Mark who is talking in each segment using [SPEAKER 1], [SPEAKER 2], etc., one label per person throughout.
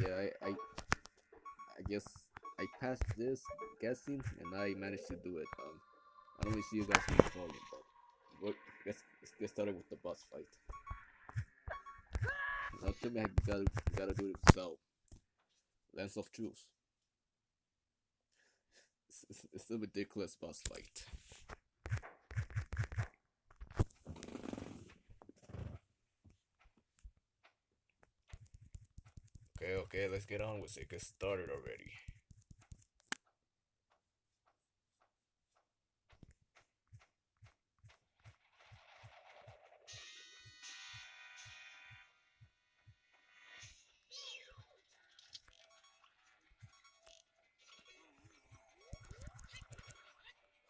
[SPEAKER 1] yeah, I, I, I guess I passed this guessing and I managed to do it. Um, I don't really see you guys in the volume, but what, let's, let's get started with the boss fight. Now tell me you gotta, gotta do it yourself. Lens of Truth. It's, it's a ridiculous boss fight. Okay, let's get on with it. Get started already.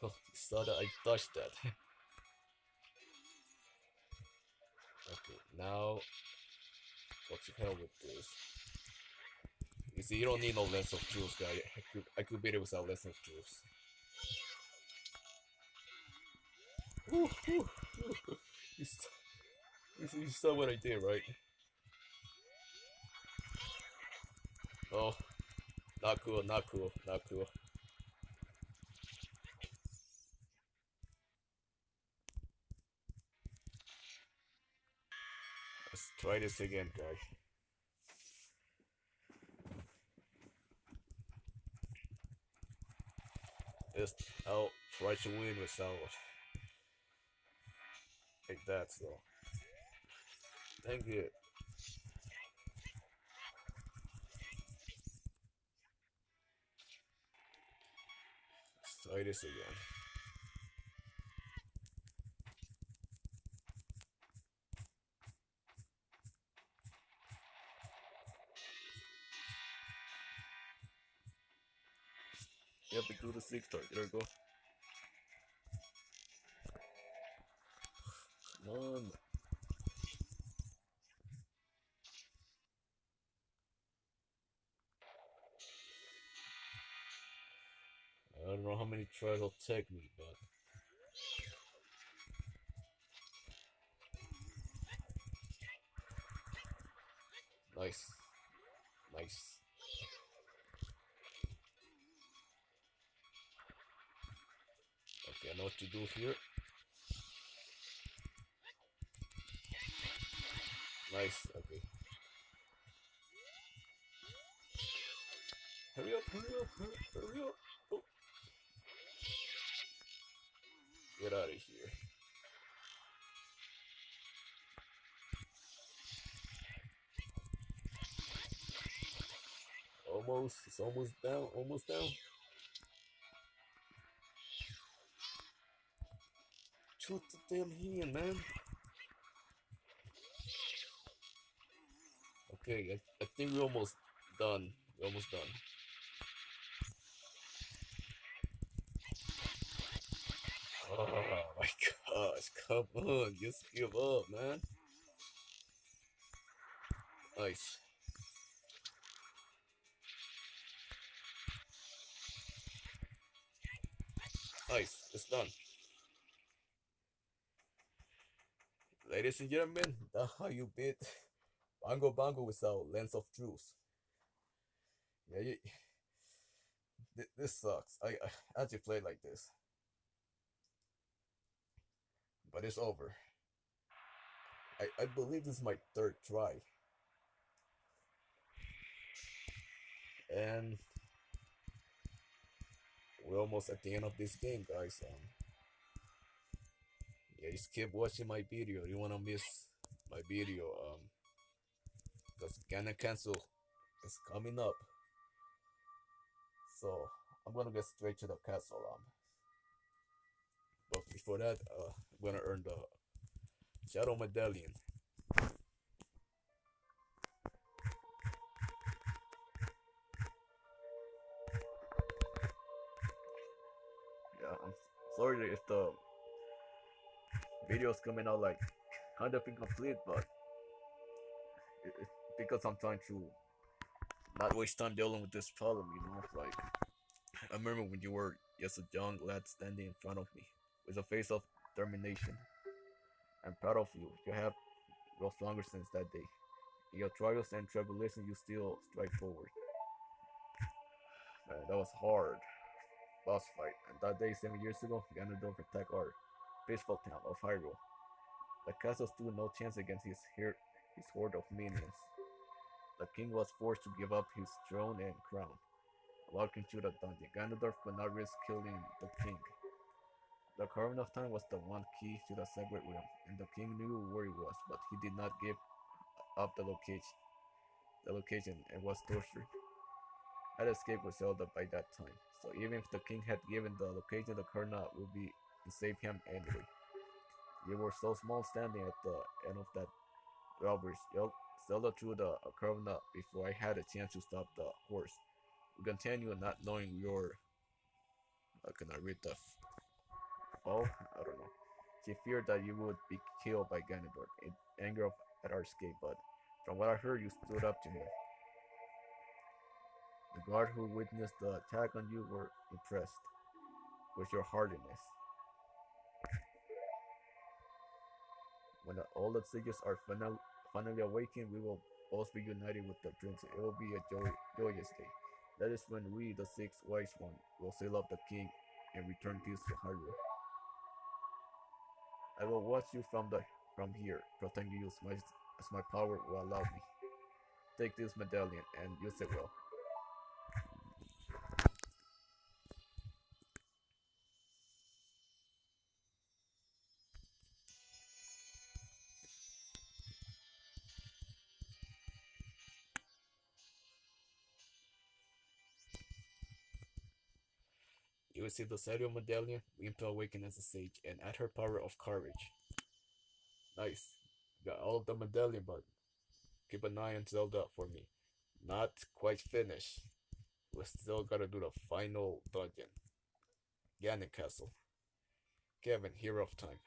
[SPEAKER 1] Oh, that I touched that. okay, now what the hell with this? You see, you don't need no lens of truth, guy. I could, beat it without lens of woo. You, you, you saw what I did, right? Oh, not cool, not cool, not cool. Let's try this again, guy. Just I'll try to win without like that, so thank you. Let's try this again. Target. There we go. Come on. I don't know how many tries it'll take me, but nice, nice. Know what to do here. Nice, okay. Hurry up, hurry up, hurry, up. Oh. Get out of here. Almost, it's almost down, almost down. Shoot the damn hand, man. Okay, I, I think we're almost done. We're almost done. Oh my gosh, come on, just give up, man. Nice. Nice, it's done. Ladies and gentlemen, how you beat Bongo Bongo without Lens of Truth. Yeah, you, thi- this sucks. I, I actually played like this. But it's over. I, I believe this is my third try. And we're almost at the end of this game, guys. Um, yeah, just keep watching my video. You wanna miss my video, um, because Gonna Cancel is coming up. So I'm gonna get straight to the castle. Um, but before that, uh, I'm gonna earn the Shadow Medallion. Yeah, I'm sorry if the video's coming out like kind of incomplete, but because I'm trying to not waste time dealing with this problem, you know. Like I remember when you were just a young lad standing in front of me with a face of determination. I'm proud of you. You have grown stronger since that day. In your trials and tribulations, you still strike forward. Man, that was hard. Boss fight. And that day, seven years ago, Ganondorf attacked our peaceful town of Hyrule. The castle stood no chance against his, his horde of minions. The king was forced to give up his throne and crown. Walking through the dungeon, Ganondorf could not risk killing the king. The Cavern of Time was the one key to the Sacred Realm, and the king knew where it was, but he did not give up the location. The location and was tortured. I'd escaped with Zelda by that time, so even if the king had given the location, the Karna would be and save him anyway. You were so small standing at the end of that drawbridge. Zelda threw the Ocarina uh, before I had a chance to stop the horse. We continue not knowing your. How can I read the Oh, I don't know. She feared that you would be killed by Ganondorf in anger at our escape, but from what I heard, you stood up to him. The guard who witnessed the attack on you were impressed with your hardiness. When all the sages are final, finally awakened, we will both be united with the prince. It will be a joy, joyous day. That is when we, the six wise ones, will sail up the king and return peace to Hyrule. I will watch you from the from here, protecting you as my, as my power will allow me. Take this medallion and use it well. You receive the Sadio medallion, Weem to awaken as a sage, and add her power of courage. Nice. Got all the medallion, but keep an eye on Zelda for me. Not quite finished. We still gotta do the final dungeon. Ganon Castle. Kevin, hero of time.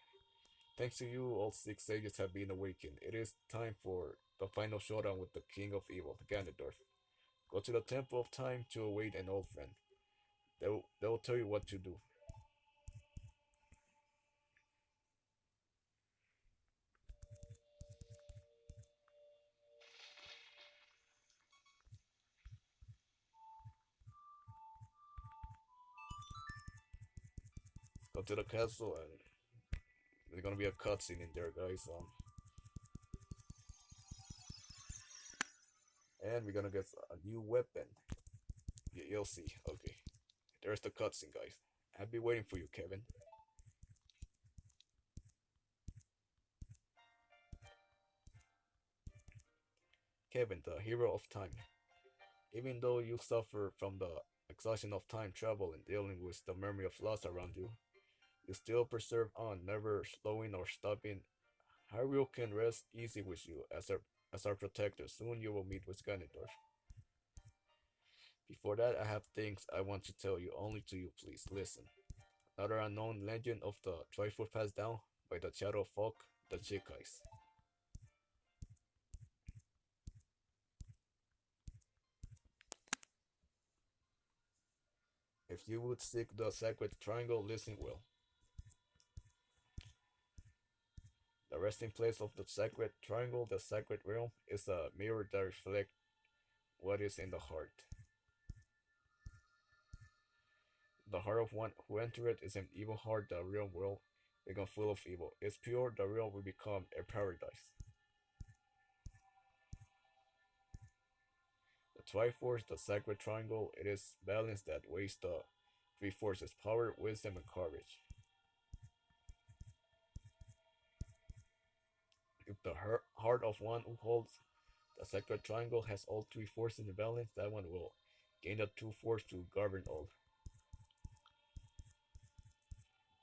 [SPEAKER 1] Thanks to you, all six sages have been awakened. It is time for the final showdown with the King of Evil, Ganondorf. Go to the Temple of Time to await an old friend. They'll, they'll tell you what to do. Go to the castle and there's gonna be a cutscene in there, guys. Um, and we're gonna get a new weapon. You'll see. Okay. There's the cutscene, guys. I've been waiting for you, Kevin. Kevin, the hero of time. Even though you suffer from the exhaustion of time travel and dealing with the memory of loss around you, you still preserve on, never slowing or stopping. Hyrule can rest easy with you as our, as our protector. Soon you will meet with Ganondorf. Before that, I have things I want to tell you, only to you, please listen. Another unknown legend of the Triforce passed down by the Shadow Folk, the Sheikahs. If you would seek the sacred triangle, listen well. The resting place of the sacred triangle, the sacred realm, is a mirror that reflects what is in the heart. The heart of one who enters it is an evil heart, the real world become full of evil. It's pure, the real will become a paradise. The Triforce, the sacred triangle, it is balance that weighs the three forces power, wisdom, and courage. If the heart of one who holds the sacred triangle has all three forces in balance, that one will gain the two force to govern all.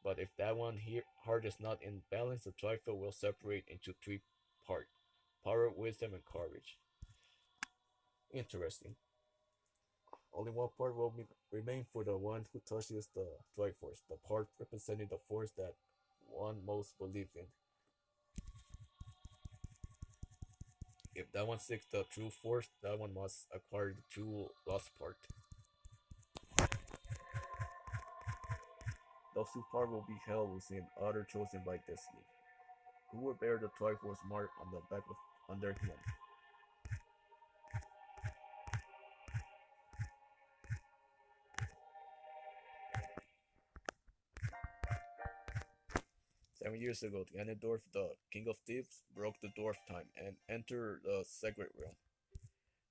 [SPEAKER 1] But if that one here heart is not in balance, the triforce will separate into three parts: power, wisdom, and courage. Interesting. Only one part will be, remain for the one who touches the Triforce, the part representing the force that one most believes in. If that one seeks the true force, that one must acquire the true lost part. Those who part will be held within other chosen by destiny, who will bear the Triforce mark on the back of on their chin. Seven years ago, the Ganondorf, the King of Thieves, broke the dwarf time and entered the Sacred Realm.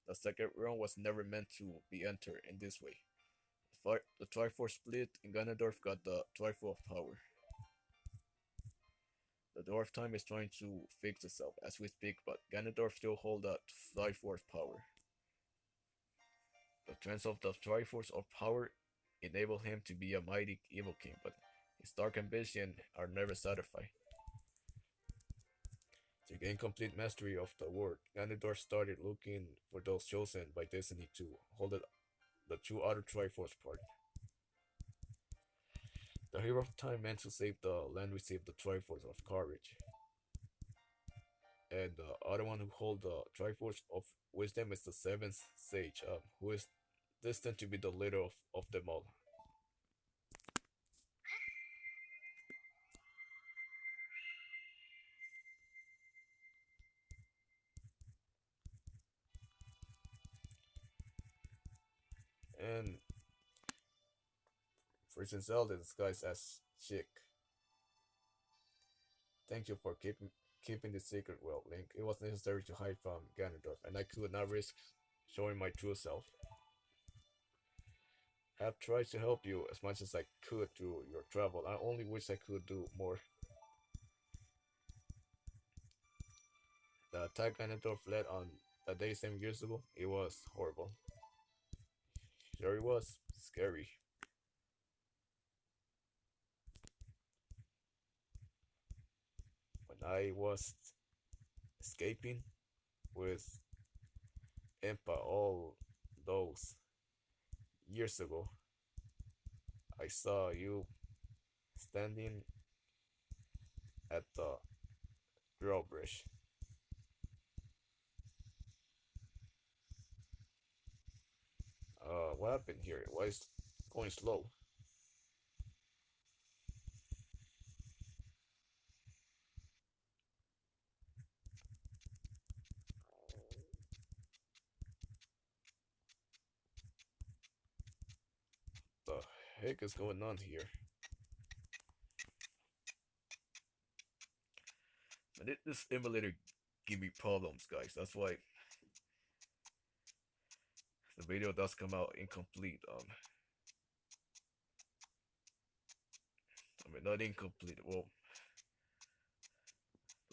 [SPEAKER 1] The Sacred Realm was never meant to be entered in this way. The Triforce split and Ganondorf got the Triforce power. The Dwarf time is trying to fix itself as we speak, but Ganondorf still holds that Triforce power. The trends of the Triforce of power enable him to be a mighty evil king, but his dark ambition are never satisfied. To gain complete mastery of the world, Ganondorf started looking for those chosen by destiny to hold it, the two other Triforce part. The hero of time meant to save the land received the Triforce of courage. And the other one who hold the Triforce of wisdom is the seventh sage, um, who is destined to be the leader of, of them all. Princess Zelda disguised as Sheik. Thank you for keeping keeping the secret well, Link. It was necessary to hide from Ganondorf, and I could not risk showing my true self. I have tried to help you as much as I could through your travel. I only wish I could do more. The attack Ganondorf led on that day seven years ago, it was horrible. Sure it was. Scary. I was escaping with Impa all those years ago, I saw you standing at the drawbridge. Uh, what happened here? Why is going slow? Is going on here? And this emulator give me problems, guys. That's why the video does come out incomplete. Um, I mean not incomplete. Well,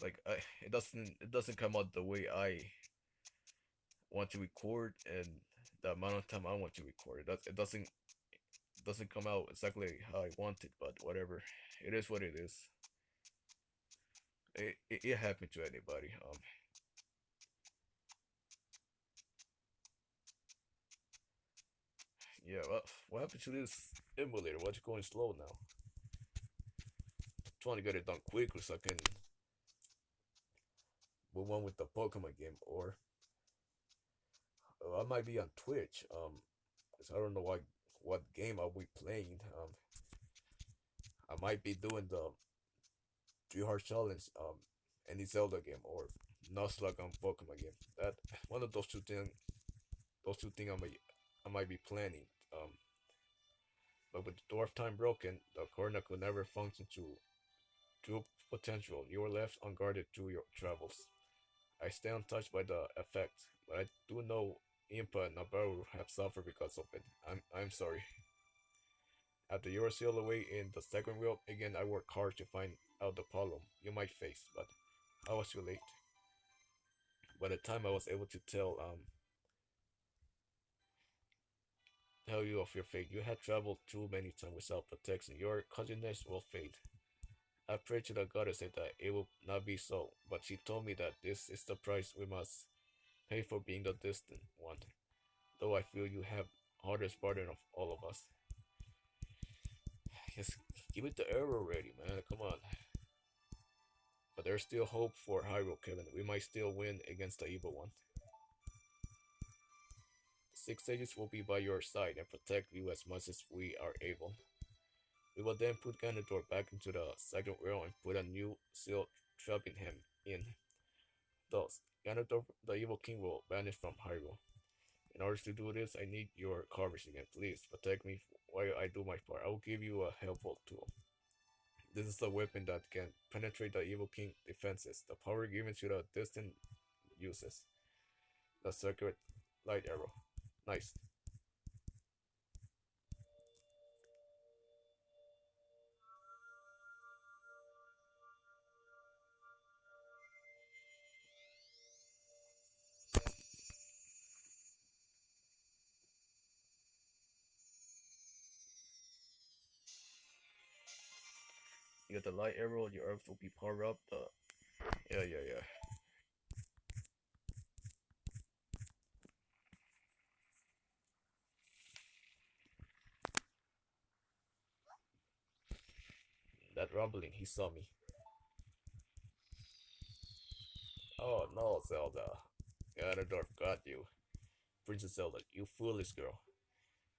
[SPEAKER 1] like I, it doesn't it doesn't come out the way I want to record and the amount of time I want to record. It, it doesn't doesn't come out exactly how I want it, but whatever. It is what it is. It, it, it happened to anybody. Um, Yeah, well, what happened to this emulator? Why's it going slow now? I'm trying to get it done quickly so I can move on with the Pokemon game, or I might be on Twitch. Um, I don't know what what game are we playing. Um, I might be doing the Three Heart Challenge. Um, any Zelda game or Nuzlocke on Pokemon game. That one of those two things. Those two things I might I might be planning. Um, but with the dwarf time broken, the corner could never function to true potential. You are left unguarded through your travels. I stay untouched by the effect, but I do know Impa and Nabooru have suffered because of it. I'm I'm sorry. After you are sealed away in the second world, again I work hard to find out the problem you might face, but I was too late. By the time I was able to tell um tell you of your fate. You had traveled too many times without protection. Your cousiness will fade. I prayed to the goddess that it will not be so, but she told me that this is the price we must pay for being the distant one. Though I feel you have hardest burden of all of us. Just give it the arrow already, man. Come on. But there's still hope for Hyrule, Kevin. We might still win against the evil one. Six Sages will be by your side and protect you as much as we are able. We will then put Ganondorf back into the Sacred Realm and put a new seal trapping him in. Thus, Ganondorf, the evil king, will vanish from Hyrule. In order to do this, I need your courage again. Please protect me while I do my part. I will give you a helpful tool. This is a weapon that can penetrate the Evil King defenses. The power given to the distant uses. The circuit light arrow. Nice. Got the light arrow, your herbs will be powered up. The yeah, yeah, yeah. That rumbling, he saw me. Oh no, Zelda. Ganondorf got you. Princess Zelda, you foolish girl.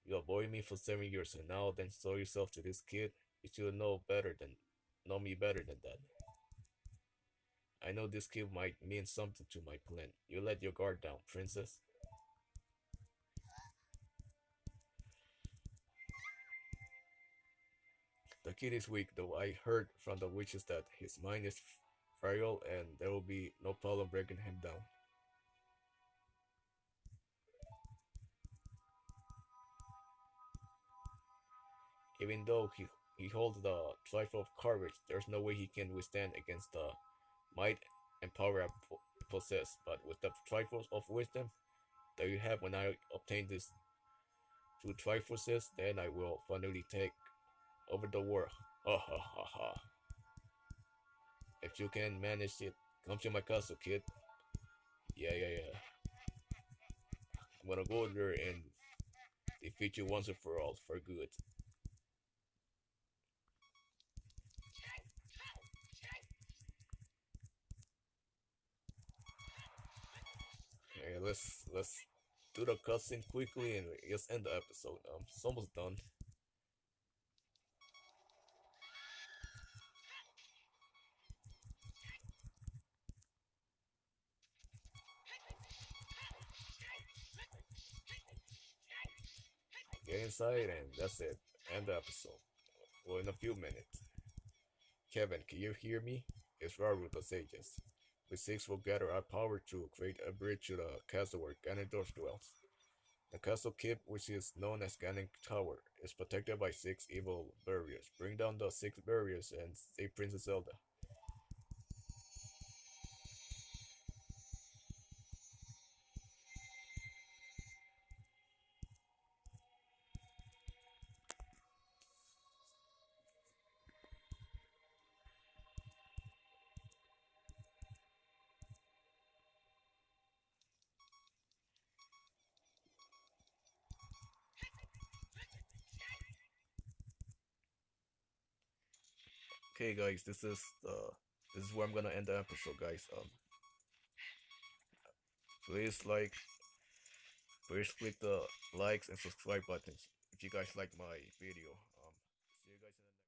[SPEAKER 1] You avoided me for seven years and now then sold yourself to this kid. You should know better than know me better than that. I know this kid might mean something to my plan. You let your guard down, princess. The kid is weak, though I heard from the witches that his mind is frail and there will be no problem breaking him down. Even though he, he holds the trifle of courage, there's no way he can withstand against the might and power I possess. But with the trifles of wisdom that you have when I obtain these two trifles, then I will finally take over the world. Ha ha ha ha. If you can manage it, come to my castle, kid. Yeah, yeah, yeah. I'm gonna go there and defeat you once and for all, for good. Okay, let's let's do the cutscene quickly and just end the episode. Um, it's almost done. Get inside and that's it. End the episode. Well, in a few minutes. Kevin, can you hear me? It's Rauru the Sages. We six will gather our power to create a bridge to the castle where Ganondorf dwells. The castle keep, which is known as Ganon Tower, is protected by six evil barriers. Bring down the six barriers and save Princess Zelda. Okay, guys, this is uh this is where I'm gonna end the episode, guys. Um, please like, please click the likes and subscribe buttons if you guys like my video.